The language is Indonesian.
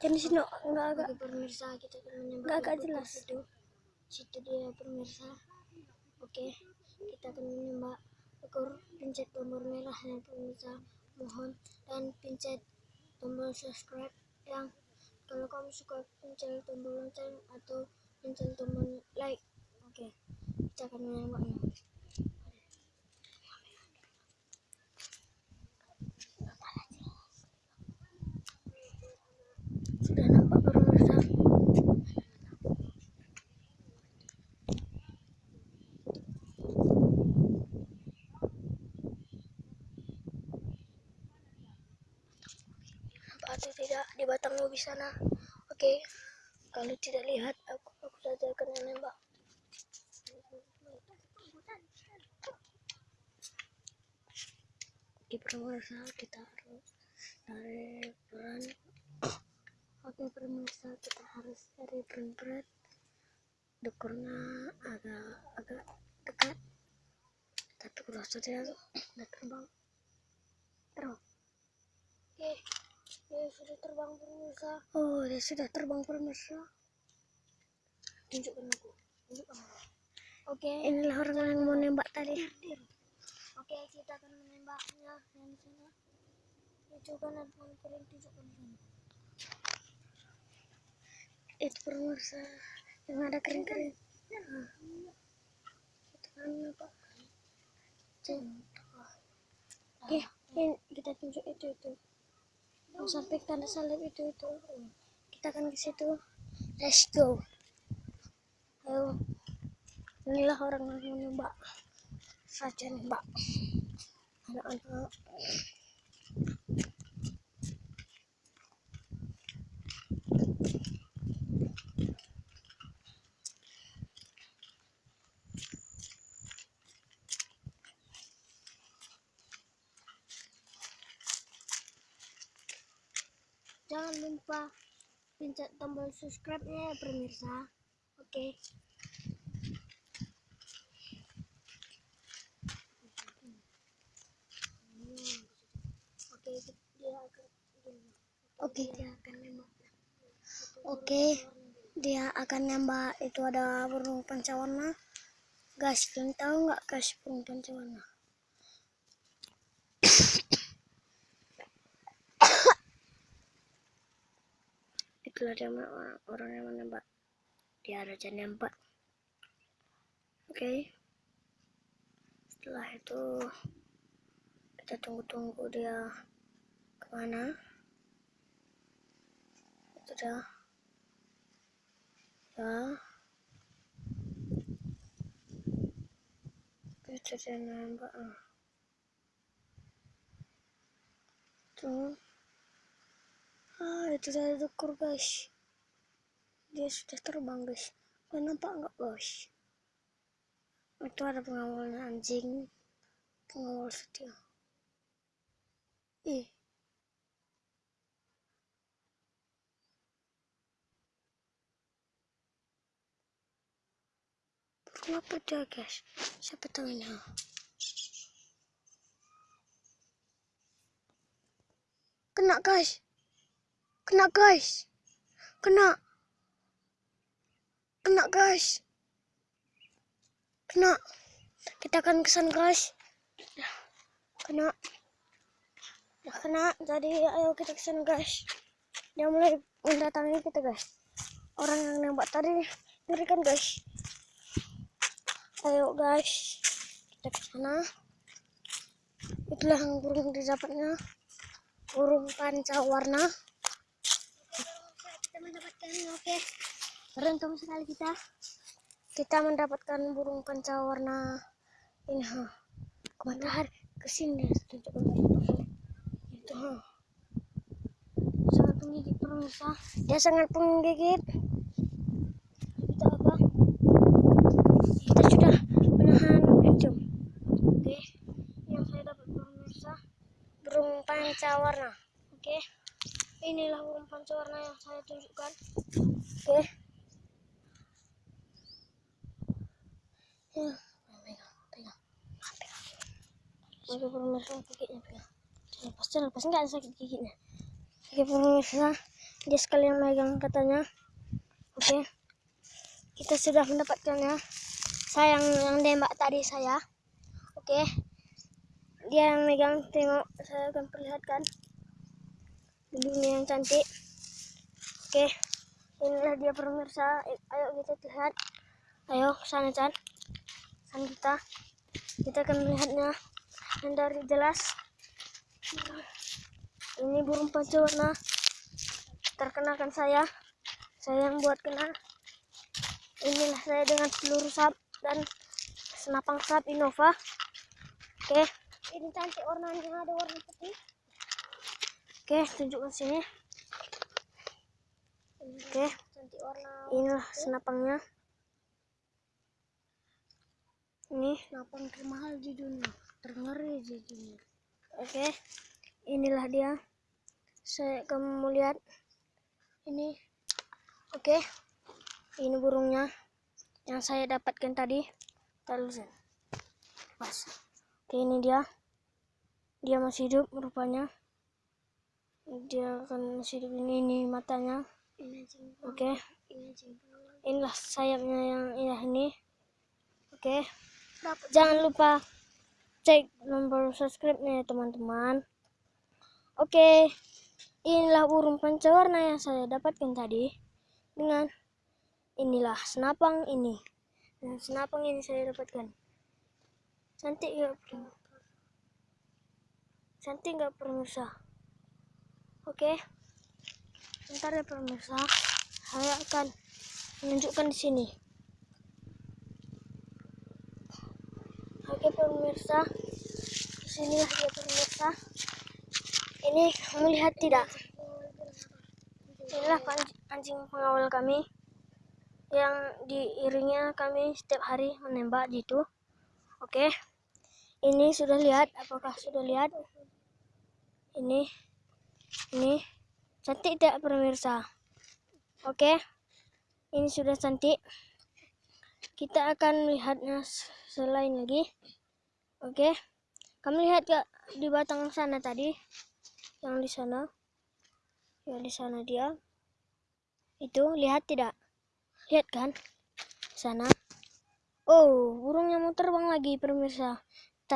Jadi sini enggak agak pemirsa kita akan menembak Nggak agak jelas. situ. Situ dia pemirsa. Oke kita akan menembak ekor pencet tombol merahnya pemirsa. Mohon dan pencet tombol subscribe yang kalau kamu suka pencet tombol lonceng atau pencet tombol like. Oke kita akan menembaknya. sudah nampak pemirsa. Nampak atau tidak di batang ubi sana? Oke, kalau tidak lihat aku aku saja akan menembak. Pemirsa kita harus tarik peran. Oke pemirsa kita harus cari berat dekornya agak agak dekat. Tapi kalau sudah sudah terbang. Terus sudah terbang pemirsa. oh dia sudah terbang pemirsa Tunjukkan aku. Tunjukkan aku. Oke. inilah orang yang mau nembak tadi Oke, kita akan menembaknya yang sana. Tunjukkan dan kering tunjukkan di sana. itu pemirsa yang ada kering-kering nah, itu kan apa oke ini kita tunjuk itu itu sampai tanda salib itu itu. Kita akan ke situ. Let's go. Ayo. Inilah orang yang menembak. Saja nembak. Anak-anak Jangan lupa pencet tombol subscribe-nya ya pemirsa. Oke. Akan oke dia akan nembak oke dia akan nembak itu ada burung pancawarna guys kalian tahu nggak guys burung pancawarna itulah dia orang, orang yang menembak dia raja nembak oke. Setelah itu kita tunggu-tunggu dia ke mana. Itu dia. Ya. Itu dia nembak ah. tuh ah itu dari dukur guys. Dia sudah terbang guys. Kau nampak nggak guys? Itu ada pengawalnya anjing. Pengawal setia. Ih. Burung apa dia guys? Siapa tahu ini kena guys kena guys. Kena. Kena guys. Kena. Kita akan kesan guys. Kena. Dah kena. Jadi ayo kita kesan guys. Dia mulai mendatangi kita guys. Orang yang nembak tadi ngerikan guys. Ayo guys. Kita ke sana. Itulah yang burung didapatnya. Burung pancawarna kita mendapatkan oke. Beruntung sekali kita. kita mendapatkan burung pancawarna ini ha ke matahari ke sini matahari. itu ha Sangat menggigit pemirsa. dia sangat penggigit Itu apa? kita sudah menahan encum Oke. Yang saya dapat pemirsa. burung pancawarna Oke. Inilah burung pancawarna yang saya tunjukkan. oke. Ya pegang pegang. Oke pemirsa gigitnya pegang. lepas lepas. Nggak sakit giginya oke pemirsa dia sekalian megang katanya. Oke. Kita sudah mendapatkannya sayang yang nembak tadi saya. Oke. Dia yang megang tengok. Saya akan perlihatkan bulunya yang cantik. Oke inilah dia pemirsa. Ayo kita lihat. Ayo sana Chan. Sana kita. Kita akan melihatnya. Yang dari jelas. Ini burung pancawarna terkenakan saya. Saya yang buat kena inilah saya dengan peluru sap dan senapang sap Innova. Oke Ini cantik warnanya. Ada warna putih. Oke tunjukkan sini. Oke inilah senapangnya. Ini. Kenapa termahal di dunia? Terngeri di dunia. oke inilah dia. Saya kamu lihat. Ini. Oke ini burungnya yang saya dapatkan tadi. Taruh pas oke ini dia. Dia masih hidup rupanya dia akan masih ini ini matanya. Oke. Anjing. inilah sayapnya yang indah ini. Oke. Dapat jangan lupa cek nomor subscribe-nya ya teman-teman. Oke. Inilah burung pancawarna yang saya dapatkan tadi dengan inilah senapang ini. Dan senapang ini saya dapatkan. Cantik Prim? cantik gak pemirsa oke bentar ya pemirsa saya akan menunjukkan di sini Oke pemirsa, sinilah dia pemirsa. Ini kamu lihat tidak? Inilah anjing pengawal kami yang diiringnya kami setiap hari menembak gitu. Oke, ini sudah lihat? Apakah sudah lihat? Ini, ini cantik tidak pemirsa? Oke, ini sudah cantik kita akan melihatnya selain lagi. Oke. Kamu lihat gak di batang sana tadi? Yang di sana. Yang di sana dia. Itu lihat tidak? Lihat kan? Sana. Oh, burungnya mau terbang lagi pemirsa.